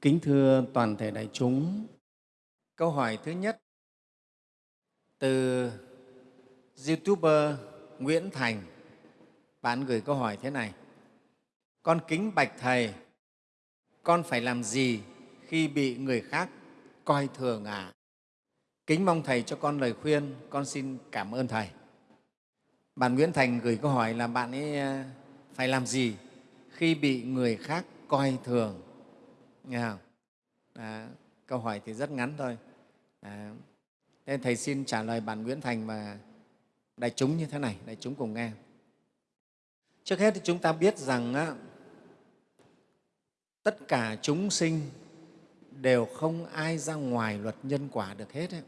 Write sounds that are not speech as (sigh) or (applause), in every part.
Kính thưa toàn thể đại chúng, câu hỏi thứ nhất từ YouTuber Nguyễn Thành. Bạn gửi câu hỏi thế này. Con kính bạch Thầy, con phải làm gì khi bị người khác coi thường à? Kính mong Thầy cho con lời khuyên, con xin cảm ơn Thầy. Bạn Nguyễn Thành gửi câu hỏi là bạn ấy à, phải làm gì khi bị người khác coi thường nghe không? À, câu hỏi thì rất ngắn thôi à, thế thầy xin trả lời bạn Nguyễn Thành và đại chúng như thế này đại chúng cùng nghe trước hết thì chúng ta biết rằng á, tất cả chúng sinh đều không ai ra ngoài luật nhân quả được hết ấy.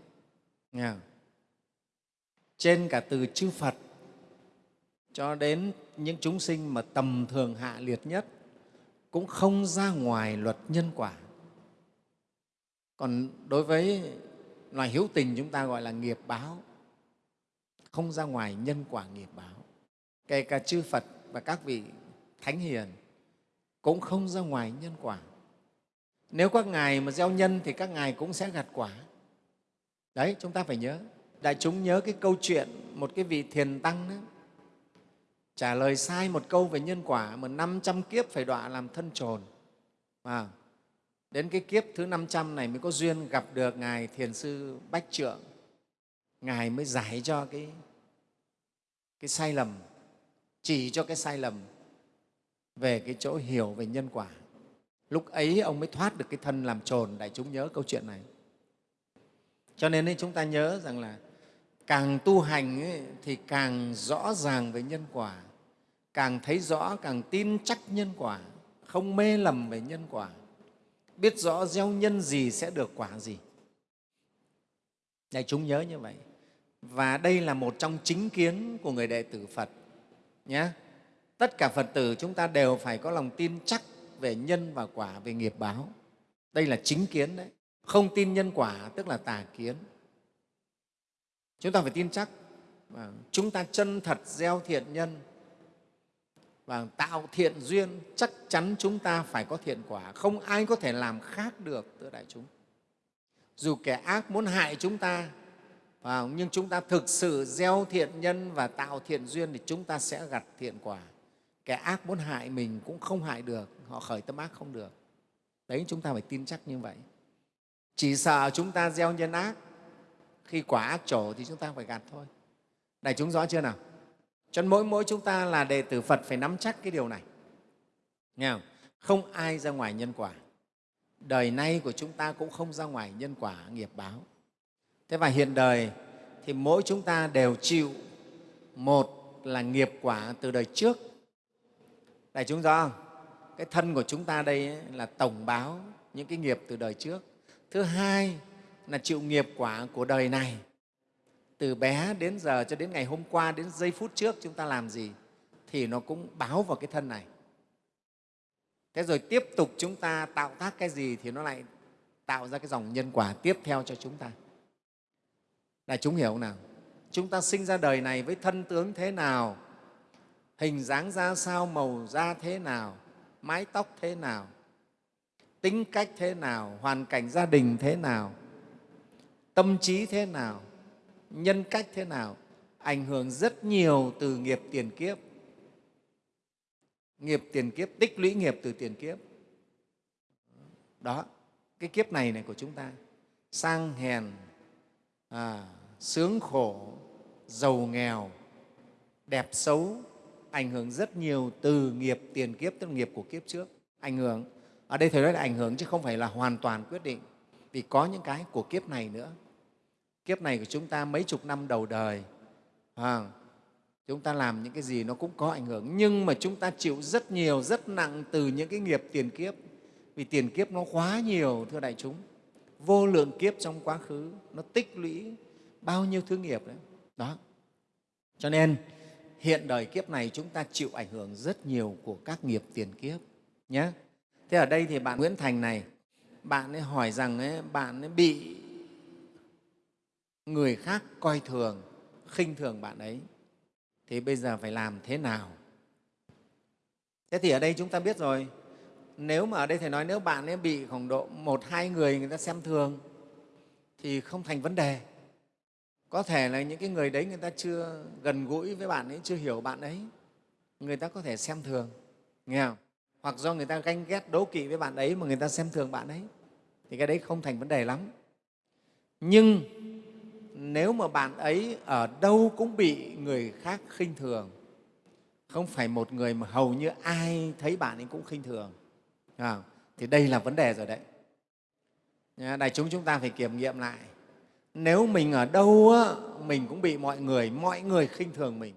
Nghe không? trên cả từ chư Phật cho đến những chúng sinh mà tầm thường hạ liệt nhất cũng không ra ngoài luật nhân quả. Còn đối với loài hiếu tình chúng ta gọi là nghiệp báo, không ra ngoài nhân quả nghiệp báo. Kể cả chư Phật và các vị thánh hiền cũng không ra ngoài nhân quả. Nếu các ngài mà gieo nhân thì các ngài cũng sẽ gặt quả. Đấy, chúng ta phải nhớ. Đại chúng nhớ cái câu chuyện một cái vị thiền tăng đó, trả lời sai một câu về nhân quả mà 500 kiếp phải đọa làm thân trồn. À, đến cái kiếp thứ 500 này mới có duyên gặp được Ngài Thiền Sư Bách Trượng. Ngài mới giải cho cái, cái sai lầm, chỉ cho cái sai lầm về cái chỗ hiểu về nhân quả. Lúc ấy ông mới thoát được cái thân làm trồn, đại chúng nhớ câu chuyện này. Cho nên ấy, chúng ta nhớ rằng là càng tu hành ấy, thì càng rõ ràng về nhân quả càng thấy rõ, càng tin chắc nhân quả, không mê lầm về nhân quả. Biết rõ gieo nhân gì sẽ được quả gì. Đại chúng nhớ như vậy. Và đây là một trong chính kiến của người đệ tử phật nhé tất cả phật tử chúng ta đều phải có lòng tin chắc về nhân và quả, về nghiệp báo. Đây là chính kiến đấy. Không tin nhân quả, tức là tà kiến. Chúng ta phải tin chắc. Vâng, chúng ta chân thật gieo thiện nhân và tạo thiện duyên, chắc chắn chúng ta phải có thiện quả. Không ai có thể làm khác được thưa đại chúng. Dù kẻ ác muốn hại chúng ta nhưng chúng ta thực sự gieo thiện nhân và tạo thiện duyên thì chúng ta sẽ gặt thiện quả. Kẻ ác muốn hại mình cũng không hại được, họ khởi tâm ác không được. Đấy, chúng ta phải tin chắc như vậy. Chỉ sợ chúng ta gieo nhân ác, khi quả ác trổ thì chúng ta phải gặt thôi. Đại chúng rõ chưa nào? Cho nên mỗi mỗi chúng ta là đệ tử Phật phải nắm chắc cái điều này. Nghe không? Không ai ra ngoài nhân quả. Đời nay của chúng ta cũng không ra ngoài nhân quả nghiệp báo. Thế và hiện đời thì mỗi chúng ta đều chịu một là nghiệp quả từ đời trước. Đại chúng rõ không? Cái thân của chúng ta đây là tổng báo những cái nghiệp từ đời trước. Thứ hai là chịu nghiệp quả của đời này từ bé đến giờ cho đến ngày hôm qua đến giây phút trước chúng ta làm gì thì nó cũng báo vào cái thân này. Thế rồi tiếp tục chúng ta tạo tác cái gì thì nó lại tạo ra cái dòng nhân quả tiếp theo cho chúng ta. Là chúng hiểu không nào? Chúng ta sinh ra đời này với thân tướng thế nào? Hình dáng ra sao? Màu da thế nào? Mái tóc thế nào? Tính cách thế nào? Hoàn cảnh gia đình thế nào? Tâm trí thế nào? Nhân cách thế nào? Ảnh hưởng rất nhiều từ nghiệp tiền kiếp. Nghiệp tiền kiếp tích lũy nghiệp từ tiền kiếp. Đó cái kiếp này này của chúng ta. Sang hèn à, sướng khổ giàu nghèo đẹp xấu ảnh hưởng rất nhiều từ nghiệp tiền kiếp tức là nghiệp của kiếp trước. Ảnh hưởng ở đây thầy nói là ảnh hưởng chứ không phải là hoàn toàn quyết định. Vì có những cái của kiếp này nữa kiếp này của chúng ta mấy chục năm đầu đời à, chúng ta làm những cái gì nó cũng có ảnh hưởng. Nhưng mà chúng ta chịu rất nhiều rất nặng từ những cái nghiệp tiền kiếp. Vì tiền kiếp nó quá nhiều thưa đại chúng. Vô lượng kiếp trong quá khứ nó tích lũy bao nhiêu thứ nghiệp đấy. Đó. Cho nên hiện đời kiếp này chúng ta chịu ảnh hưởng rất nhiều của các nghiệp tiền kiếp nhé thế ở đây thì bạn nguyễn thành này bạn ấy hỏi rằng ấy, bạn ấy bị người khác coi thường, khinh thường bạn ấy. Thì bây giờ phải làm thế nào? Thế thì ở đây chúng ta biết rồi. Nếu mà ở đây thầy nói nếu bạn ấy bị khoảng độ một, hai người người ta xem thường, thì không thành vấn đề. Có thể là những cái người đấy người ta chưa gần gũi với bạn ấy, chưa hiểu bạn ấy, người ta có thể xem thường, nghe không? Hoặc do người ta ganh ghét, đố kỵ với bạn ấy mà người ta xem thường bạn ấy, thì cái đấy không thành vấn đề lắm. Nhưng nếu mà bạn ấy ở đâu cũng bị người khác khinh thường không phải một người mà hầu như ai thấy bạn ấy cũng khinh thường. À, thì đây là vấn đề rồi đấy. Đại chúng chúng ta phải kiểm nghiệm lại. Nếu mình ở đâu á, mình cũng bị mọi người mọi người khinh thường mình.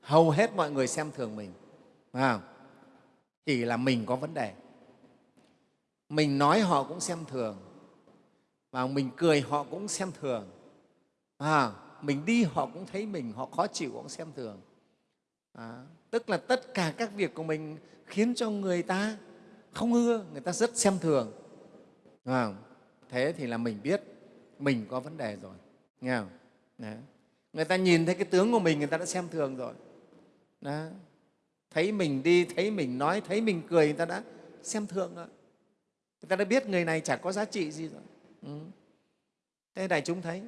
Hầu hết mọi người xem thường mình. À, chỉ là mình có vấn đề. Mình nói họ cũng xem thường và mình cười họ cũng xem thường à, mình đi họ cũng thấy mình họ khó chịu cũng xem thường. À, tức là tất cả các việc của mình khiến cho người ta không ưa người ta rất xem thường. À, thế thì là mình biết mình có vấn đề rồi. Nghe không? Đấy. người ta nhìn thấy cái tướng của mình người ta đã xem thường rồi. Đó. thấy mình đi thấy mình nói thấy mình cười người ta đã xem thường rồi. Người ta đã biết người này chả có giá trị gì rồi. Ừ. thế đại chúng thấy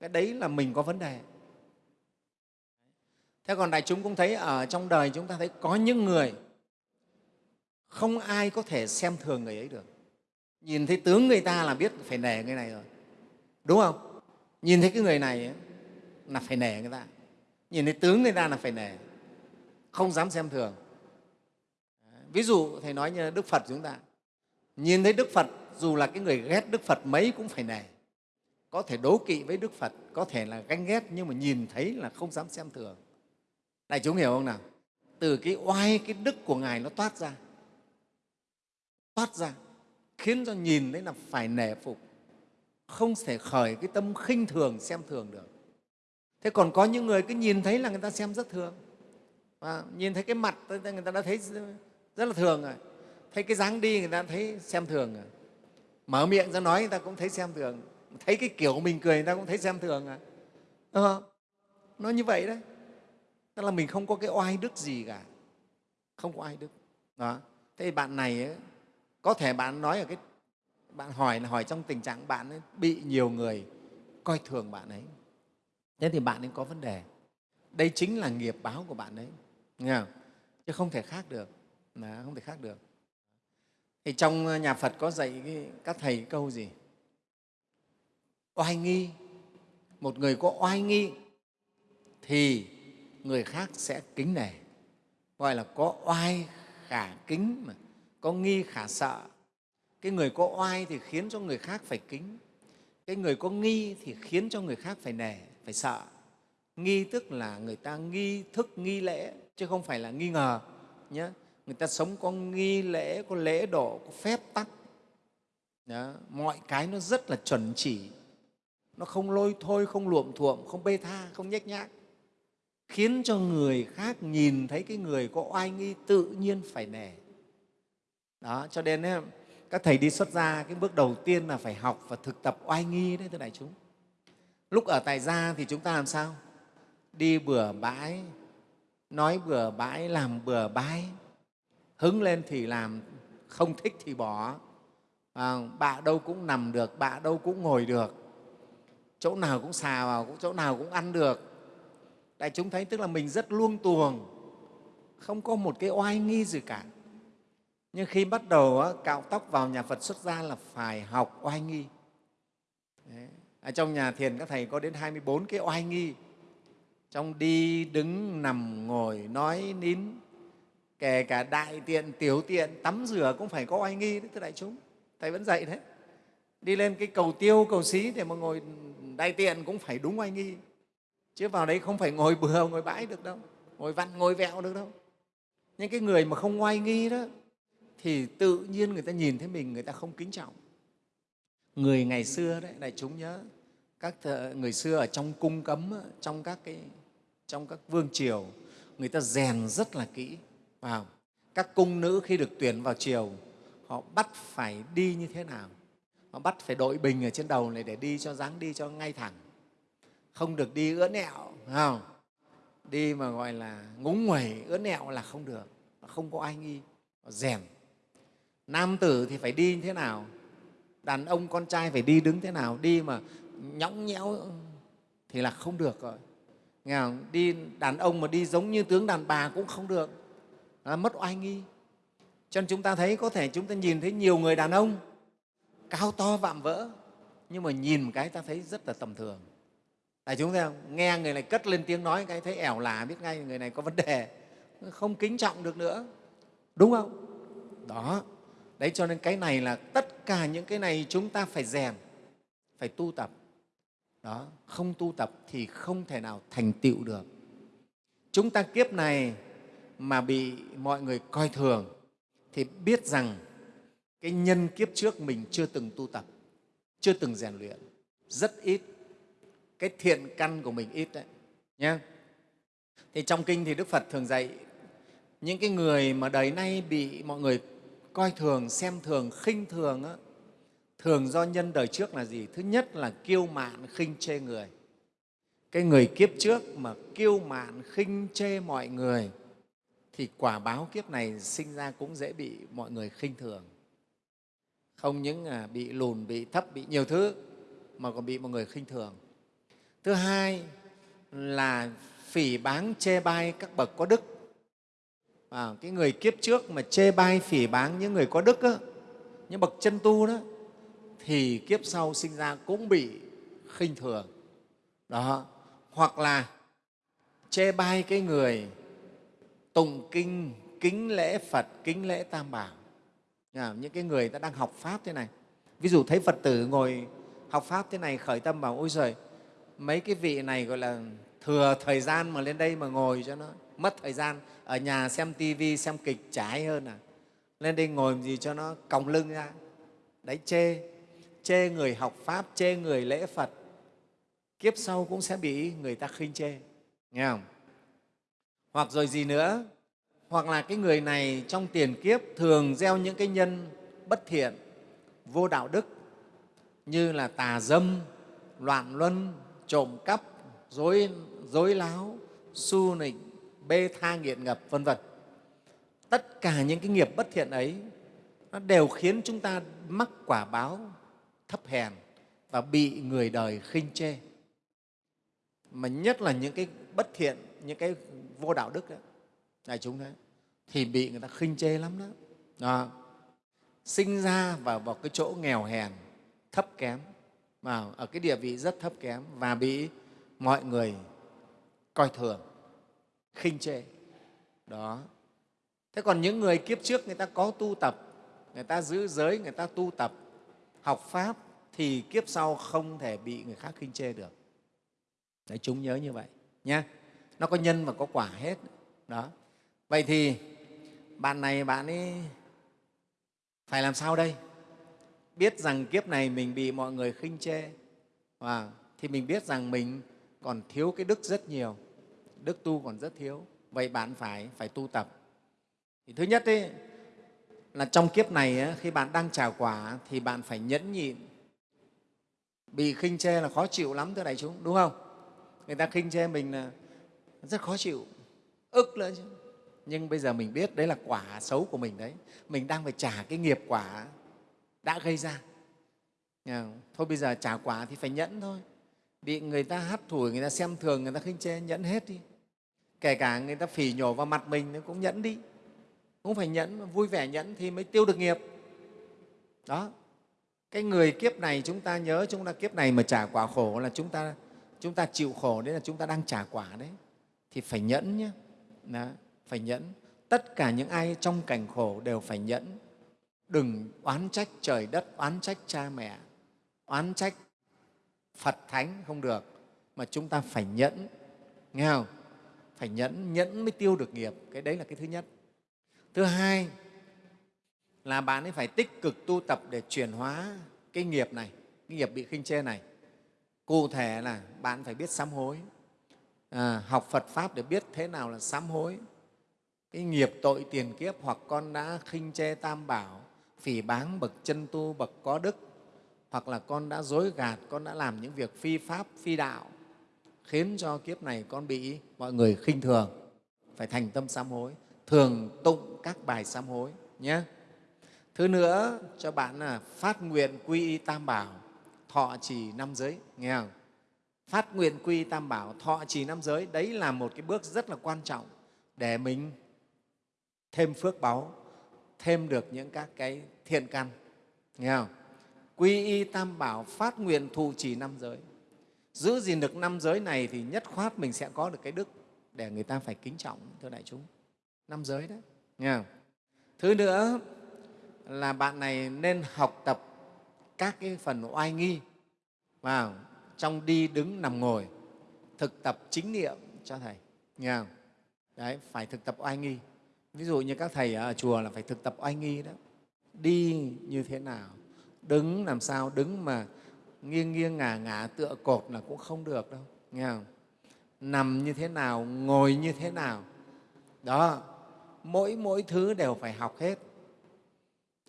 cái đấy là mình có vấn đề. Thế còn đại chúng cũng thấy ở trong đời chúng ta thấy có những người không ai có thể xem thường người ấy được. Nhìn thấy tướng người ta là biết phải nể người này rồi. Đúng không? Nhìn thấy cái người này ấy, là phải nể người ta. Nhìn thấy tướng người ta là phải nể. Không dám xem thường. Ví dụ thầy nói như đức phật chúng ta. Nhìn thấy đức phật dù là cái người ghét đức phật mấy cũng phải nể có thể đố kỵ với đức phật, có thể là ganh ghét, nhưng mà nhìn thấy là không dám xem thường. Đại chúng hiểu không nào? Từ cái oai, cái đức của ngài nó toát ra. Toát ra, khiến cho nhìn thấy là phải nể phục. Không thể khởi cái tâm khinh thường, xem thường được. Thế còn có những người cứ nhìn thấy là người ta xem rất thường. Và nhìn thấy cái mặt người ta đã thấy rất là thường rồi. Thấy cái dáng đi người ta thấy xem thường rồi. Mở miệng ra nói người ta cũng thấy xem thường thấy cái kiểu mình cười người ta cũng thấy xem thường à? Đúng không? nó như vậy đấy. Tức là mình không có cái oai đức gì cả. Không có oai đức. Đó. Thế thì bạn này ấy, có thể bạn nói ở cái bạn hỏi là hỏi trong tình trạng bạn ấy bị nhiều người coi thường bạn ấy. Thế thì bạn ấy có vấn đề. Đây chính là nghiệp báo của bạn ấy. Nghe không? chứ không thể khác được. Đó, không thể khác được. Thì trong ờ, nhà phật có dạy cái, các thầy câu gì? Oai nghi? Một người có oai nghi thì người khác sẽ kính nể. Gọi là có oai khả kính mà, có nghi khả sợ. Cái người có oai thì khiến cho người khác phải kính. Cái người có nghi thì khiến cho người khác phải nể, phải sợ. Nghi tức là người ta nghi thức, nghi lễ, chứ không phải là nghi ngờ nhé người ta sống có nghi lễ, có lễ độ, có phép tắc. Đó. mọi cái nó rất là chuẩn chỉ nó không lôi thôi không luộm thuộm không bê tha không nhếch nhác. Khiến cho người khác nhìn thấy cái người có oai nghi tự nhiên phải nể. Đó cho nên ấy, các thầy đi xuất gia cái bước đầu tiên là phải học và thực tập oai nghi đấy thưa đại chúng. Lúc ở tại gia thì chúng ta làm sao? Đi bừa bãi nói bừa bãi làm bừa bãi. Hứng lên thì làm không thích thì bỏ. À, bạ đâu cũng nằm được bạ đâu cũng ngồi được chỗ nào cũng xà vào chỗ nào cũng ăn được. Đại chúng thấy tức là mình rất luông tuồng, không có một cái oai nghi gì cả. Nhưng khi bắt đầu cạo tóc vào nhà phật xuất gia là phải học oai nghi. Đấy. Ở trong nhà thiền các thầy có đến 24 cái oai nghi. Trong đi, đứng, nằm, ngồi, nói, nín, kể cả đại tiện, tiểu tiện, tắm rửa cũng phải có oai nghi đấy, thưa đại chúng. Thầy vẫn dạy thế. Đi lên cái cầu tiêu, cầu xí để mà ngồi đại tiện cũng phải đúng oai nghi. Chứ vào đấy không phải ngồi bừa, ngồi bãi được đâu, ngồi vặn, ngồi vẹo được đâu. Những cái người mà không oai nghi đó, thì tự nhiên người ta nhìn thấy mình, người ta không kính trọng. Người ngày xưa đấy, đại chúng nhớ, các người xưa ở trong cung cấm trong các cái, trong các vương triều, người ta rèn rất là kỹ. Vào, các cung nữ khi được tuyển vào triều, họ bắt phải đi như thế nào? Mà bắt phải đội bình ở trên đầu này để đi cho dáng đi cho ngay thẳng. Không được đi ướn ẹo không? đi mà gọi là ngúng nguẩy, ướn ẹo là không được. Không có ai nghi rèn nam tử thì phải đi như thế nào? Đàn ông con trai phải đi đứng thế nào? Đi mà nhõng nhẽo thì là không được rồi. Nghe không? đi đàn ông mà đi giống như tướng đàn bà cũng không được. Là mất oai nghi. Cho nên chúng ta thấy có thể chúng ta nhìn thấy nhiều người đàn ông cao to vạm vỡ, nhưng mà nhìn một cái ta thấy rất là tầm thường. Tại chúng ta nghe người này cất lên tiếng nói cái thấy ẻo lả, biết ngay người này có vấn đề, không kính trọng được nữa. Đúng không? Đó. Đấy, cho nên cái này là tất cả những cái này chúng ta phải rèn, phải tu tập. Đó, không tu tập thì không thể nào thành tựu được. Chúng ta kiếp này mà bị mọi người coi thường thì biết rằng cái nhân kiếp trước mình chưa từng tu tập chưa từng rèn luyện rất ít. Cái thiện căn của mình ít đấy nhé thì trong kinh thì đức phật thường dạy những cái người mà đời nay bị mọi người coi thường xem thường khinh thường á, thường do nhân đời trước là gì? Thứ nhất là kiêu mạn khinh chê người. Cái người kiếp trước mà kiêu mạn khinh chê mọi người thì quả báo kiếp này sinh ra cũng dễ bị mọi người khinh thường không những à, bị lùn bị thấp bị nhiều thứ mà còn bị mọi người khinh thường. Thứ hai là phỉ báng chê bai các bậc có đức. À, cái người kiếp trước mà chê bai phỉ báng những người có đức á, những bậc chân tu đó thì kiếp sau sinh ra cũng bị khinh thường. Đó. Hoặc là chê bai cái người tụng kinh kính lễ phật kính lễ tam bảo những cái người ta đang học pháp thế này. Ví dụ thấy phật tử ngồi học pháp thế này, khởi tâm bảo, ôi giời, mấy cái vị này gọi là thừa thời gian mà lên đây mà ngồi cho nó, mất thời gian, ở nhà xem tivi xem kịch trái hơn à. Lên đây ngồi gì cho nó còng lưng ra. Đấy, chê chê người học pháp, chê người lễ phật. Kiếp sau cũng sẽ bị người ta khinh chê, nghe không? Hoặc rồi gì nữa? Hoặc là cái người này trong tiền kiếp thường gieo những cái nhân bất thiện vô đạo đức như là tà dâm loạn luân trộm cắp dối, dối láo su nịnh bê tha nghiện ngập vân vân. Tất cả những cái nghiệp bất thiện ấy nó đều khiến chúng ta mắc quả báo thấp hèn và bị người đời khinh chê. Mà nhất là những cái bất thiện những cái vô đạo đức đó, đại chúng đấy thì bị người ta khinh chê lắm đó, đó. sinh ra vào, vào cái chỗ nghèo hèn thấp kém mà ở cái địa vị rất thấp kém và bị mọi người coi thường khinh chê. Đó. Thế còn những người kiếp trước người ta có tu tập người ta giữ giới người ta tu tập học pháp thì kiếp sau không thể bị người khác khinh chê được. Đấy chúng nhớ như vậy nhé nó có nhân và có quả hết. Đó vậy thì bạn này bạn ấy phải làm sao đây? Biết rằng kiếp này mình bị mọi người khinh chê. Và thì mình biết rằng mình còn thiếu cái đức rất nhiều. Đức tu còn rất thiếu. Vậy bạn phải phải tu tập. Thì thứ nhất ấy, là trong kiếp này ấy, khi bạn đang trả quả thì bạn phải nhẫn nhịn. Bị khinh chê là khó chịu lắm thưa đại chúng đúng không? Người ta khinh chê mình là rất khó chịu ức lên chứ nhưng bây giờ mình biết đấy là quả xấu của mình đấy. Mình đang phải trả cái nghiệp quả đã gây ra. Thôi bây giờ trả quả thì phải nhẫn thôi. Bị người ta hắt thủi người ta xem thường người ta khinh chê nhẫn hết đi. Kể cả người ta phỉ nhổ vào mặt mình nó cũng nhẫn đi. Cũng phải nhẫn vui vẻ nhẫn thì mới tiêu được nghiệp. Đó. Cái người kiếp này chúng ta nhớ chúng ta kiếp này mà trả quả khổ là chúng ta chúng ta chịu khổ đấy là chúng ta đang trả quả đấy. Thì phải nhẫn nhé đó, phải nhẫn. Tất cả những ai trong cảnh khổ đều phải nhẫn. Đừng oán trách trời đất oán trách cha mẹ oán trách phật thánh không được mà chúng ta phải nhẫn. Nghe không? Phải nhẫn nhẫn mới tiêu được nghiệp. Cái đấy là cái thứ nhất. Thứ hai là bạn ấy phải tích cực tu tập để chuyển hóa cái nghiệp này cái nghiệp bị khinh chê này. Cụ thể là bạn phải biết sám hối. À, học phật pháp để biết thế nào là sám hối cái nghiệp tội tiền kiếp hoặc con đã khinh chê tam bảo, phỉ báng bậc chân tu, bậc có đức, hoặc là con đã dối gạt, con đã làm những việc phi pháp, phi đạo, khiến cho kiếp này con bị mọi người khinh thường. Phải thành tâm sám hối, thường tụng các bài sám hối nhé. Thứ nữa, cho bạn là phát nguyện quy y tam bảo, thọ trì năm giới, nghe không? Phát nguyện quy y tam bảo, thọ trì năm giới, đấy là một cái bước rất là quan trọng để mình thêm phước báu, thêm được những các cái thiện căn. Nghe không? Quy y tam bảo phát nguyện thù trì năm giới. Giữ gìn được năm giới này thì nhất khoát mình sẽ có được cái đức để người ta phải kính trọng, thưa đại chúng. Năm giới đấy. Nghe không? thứ nữa là bạn này nên học tập các cái phần oai nghi, vào trong đi đứng nằm ngồi, thực tập chính niệm cho thầy. Nghe không? đấy, phải thực tập oai nghi ví dụ như các thầy ở chùa là phải thực tập oai nghi đó. Đi như thế nào? Đứng làm sao? Đứng mà nghiêng nghiêng ngả ngả tựa cột là cũng không được đâu nghe không? Nằm như thế nào? Ngồi như thế nào? Đó mỗi mỗi thứ đều phải học hết.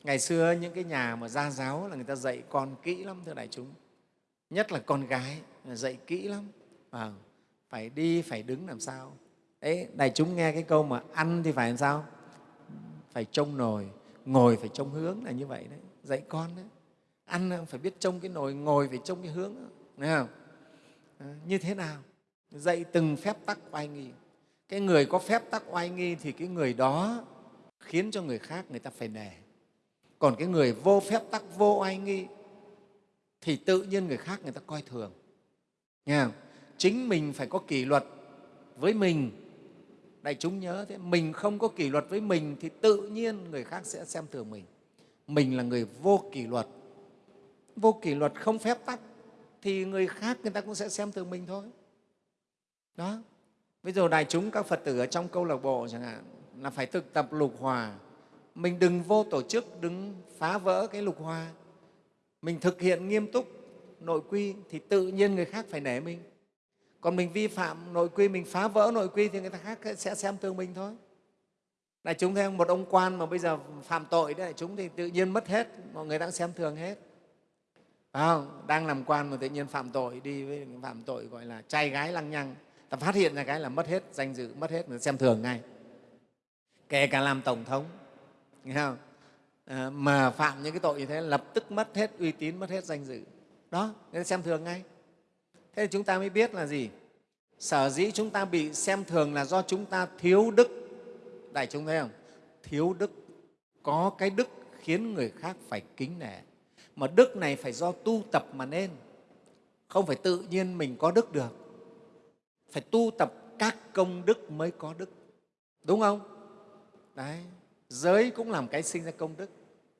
Ngày xưa những cái nhà mà gia giáo là người ta dạy con kỹ lắm thưa đại chúng. Nhất là con gái dạy kỹ lắm. À, phải đi phải đứng làm sao? Đấy đại chúng nghe cái câu mà ăn thì phải làm sao? Phải trông nồi ngồi phải trông hướng là như vậy đấy. Dạy con đấy. Ăn phải biết trông cái nồi ngồi phải trông cái hướng. Thấy không? À, như thế nào? Dạy từng phép tắc oai nghi. Cái người có phép tắc oai nghi thì cái người đó khiến cho người khác người ta phải nể. Còn cái người vô phép tắc vô oai nghi thì tự nhiên người khác người ta coi thường. Nghe không? chính mình phải có kỷ luật với mình đại chúng nhớ thế, mình không có kỷ luật với mình thì tự nhiên người khác sẽ xem thường mình. Mình là người vô kỷ luật. Vô kỷ luật không phép tắc thì người khác người ta cũng sẽ xem thường mình thôi. Đó. Bây giờ đại chúng các phật tử ở trong câu lạc bộ chẳng hạn, là phải thực tập lục hòa. Mình đừng vô tổ chức, đừng phá vỡ cái lục hòa. Mình thực hiện nghiêm túc nội quy thì tự nhiên người khác phải nể mình còn mình vi phạm nội quy mình phá vỡ nội quy thì người ta khác sẽ xem thường mình thôi. Đại chúng thấy không một ông quan mà bây giờ phạm tội đấy đại chúng thì tự nhiên mất hết mọi người đang xem thường hết. À, đang làm quan mà tự nhiên phạm tội đi với phạm tội gọi là trai gái lăng nhăng. Ta phát hiện ra cái là mất hết danh dự mất hết người xem thường ngay. Kể cả làm tổng thống nghe không? À, mà phạm những cái tội như thế lập tức mất hết uy tín mất hết danh dự. Đó nên xem thường ngay thế thì chúng ta mới biết là gì? Sở dĩ chúng ta bị xem thường là do chúng ta thiếu đức. Đại chúng thấy không? Thiếu đức. Có cái đức khiến người khác phải kính nể. Mà đức này phải do tu tập mà nên. Không phải tự nhiên mình có đức được. Phải tu tập các công đức mới có đức. Đúng không? Đấy. Giới cũng làm cái sinh ra công đức.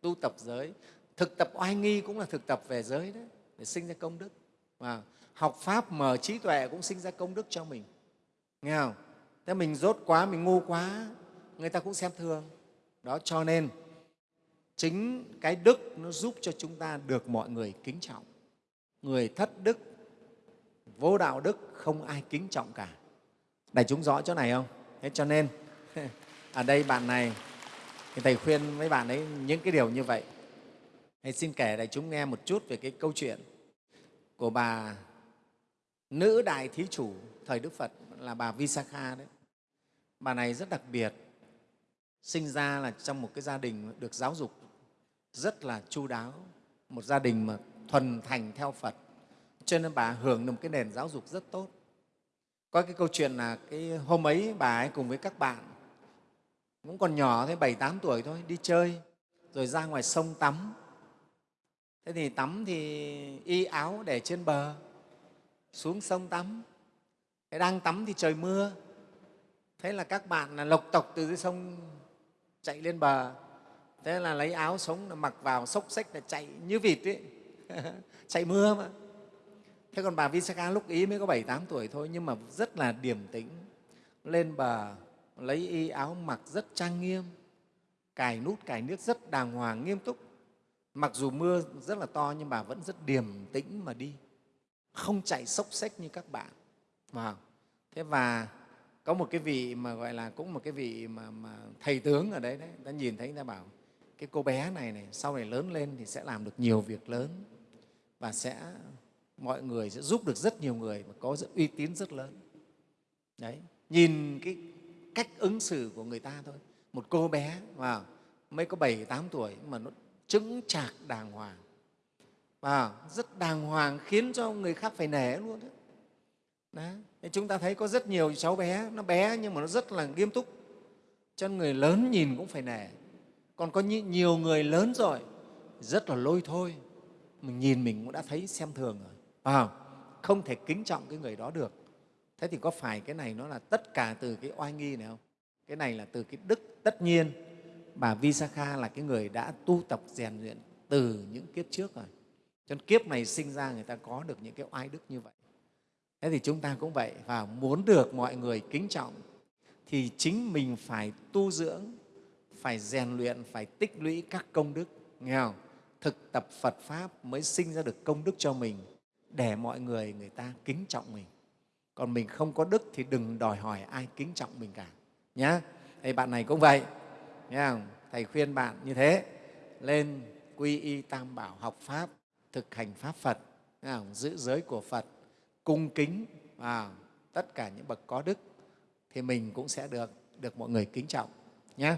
Tu tập giới. Thực tập oai nghi cũng là thực tập về giới đấy. Để sinh ra công đức. Wow học pháp mở trí tuệ cũng sinh ra công đức cho mình. Nghe không? Thế mình dốt quá, mình ngu quá, người ta cũng xem thường. Đó, cho nên chính cái đức nó giúp cho chúng ta được mọi người kính trọng. Người thất đức, vô đạo đức không ai kính trọng cả. Đại chúng rõ chỗ này không? Thế cho nên, (laughs) ở đây bạn này, thì thầy khuyên với bạn ấy những cái điều như vậy. Thầy xin kể đại chúng nghe một chút về cái câu chuyện của bà nữ đại thí chủ, thời đức phật, là bà visakha đấy. Bà này rất đặc biệt, sinh ra là trong một cái gia đình được giáo dục rất là chu đáo, một gia đình mà thuần thành theo phật. Cho nên bà hưởng được một cái nền giáo dục rất tốt. Có cái câu chuyện là cái hôm ấy bà ấy cùng với các bạn, cũng còn nhỏ thế, bảy, tám tuổi thôi, đi chơi, rồi ra ngoài sông tắm. Thế thì tắm thì y áo để trên bờ xuống sông tắm. Thế đang tắm thì trời mưa. Thế là các bạn là lộc tộc từ dưới sông chạy lên bờ. Thế là lấy áo sống là mặc vào xốc xách là chạy như vịt ấy. (laughs) Chạy mưa mà. Thế còn bà visakha lúc ý mới có bảy tám tuổi thôi, nhưng mà rất là điềm tĩnh. Lên bờ, lấy y áo mặc rất trang nghiêm. Cài nút, cài nước rất đàng hoàng, nghiêm túc. Mặc dù mưa rất là to, nhưng bà vẫn rất điềm tĩnh mà đi không chạy sốc sách như các bạn. Vào thế và có một cái vị mà gọi là cũng một cái vị mà, mà thầy tướng ở đấy đấy ta nhìn thấy ta bảo cái cô bé này này sau này lớn lên thì sẽ làm được nhiều việc lớn và sẽ mọi người sẽ giúp được rất nhiều người và có uy tín rất lớn. Đấy. Nhìn cái cách ứng xử của người ta thôi. Một cô bé vào mới có bảy tám tuổi mà nó chứng chạc đàng hoàng và rất đàng hoàng khiến cho người khác phải nể luôn đấy. Đấy. chúng ta thấy có rất nhiều cháu bé nó bé nhưng mà nó rất là nghiêm túc. Cho người lớn nhìn cũng phải nể. Còn có nhiều người lớn rồi rất là lôi thôi. Mình nhìn mình cũng đã thấy xem thường rồi. À, không? Thể kính trọng cái người đó được. Thế thì có phải cái này nó là tất cả từ cái oai nghi này không? Cái này là từ cái đức tất nhiên. Bà Visakha là cái người đã tu tập rèn luyện từ những kiếp trước rồi cho nên kiếp này sinh ra người ta có được những cái oai đức như vậy. Thế thì chúng ta cũng vậy, và muốn được mọi người kính trọng, thì chính mình phải tu dưỡng, phải rèn luyện, phải tích lũy các công đức. Nghe không? Thực tập phật pháp mới sinh ra được công đức cho mình, để mọi người người ta kính trọng mình. Còn mình không có đức thì đừng đòi hỏi ai kính trọng mình cả. Nhá. Thầy bạn này cũng vậy. Nghe không? thầy khuyên bạn như thế. Lên quy y tam bảo học pháp thực hành pháp phật giữ giới của phật cung kính à, tất cả những bậc có đức thì mình cũng sẽ được được mọi người kính trọng nhé.